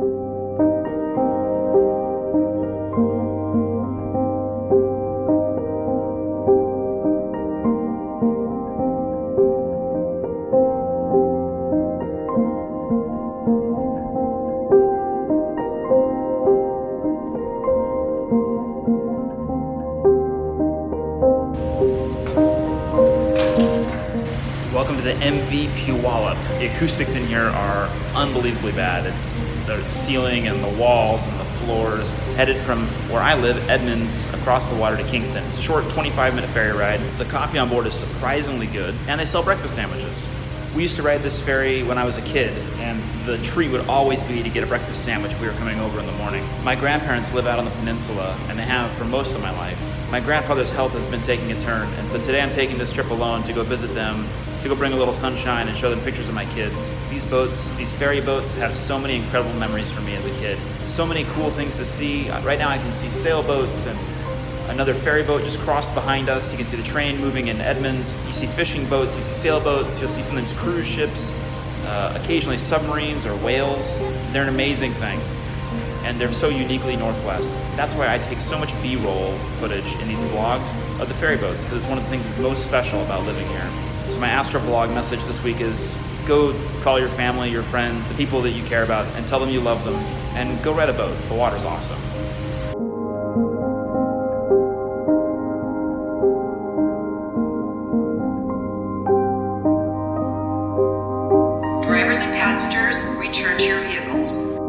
you. Welcome to the MV Puyallup. The acoustics in here are unbelievably bad. It's the ceiling and the walls and the floors. Headed from where I live, Edmonds, across the water to Kingston. It's a short 25 minute ferry ride. The coffee on board is surprisingly good, and they sell breakfast sandwiches. We used to ride this ferry when I was a kid, and the treat would always be to get a breakfast sandwich we were coming over in the morning. My grandparents live out on the peninsula, and they have for most of my life. My grandfather's health has been taking a turn, and so today I'm taking this trip alone to go visit them, to go bring a little sunshine and show them pictures of my kids. These boats, these ferry boats, have so many incredible memories for me as a kid. So many cool things to see. Right now I can see sailboats and Another ferry boat just crossed behind us. You can see the train moving in Edmonds. You see fishing boats, you see sailboats, you'll see sometimes cruise ships, uh, occasionally submarines or whales. They're an amazing thing. And they're so uniquely Northwest. That's why I take so much B-roll footage in these vlogs of the ferry boats, because it's one of the things that's most special about living here. So my Astro Vlog message this week is go call your family, your friends, the people that you care about, and tell them you love them, and go ride a boat. The water's awesome. drivers and passengers return to your vehicles.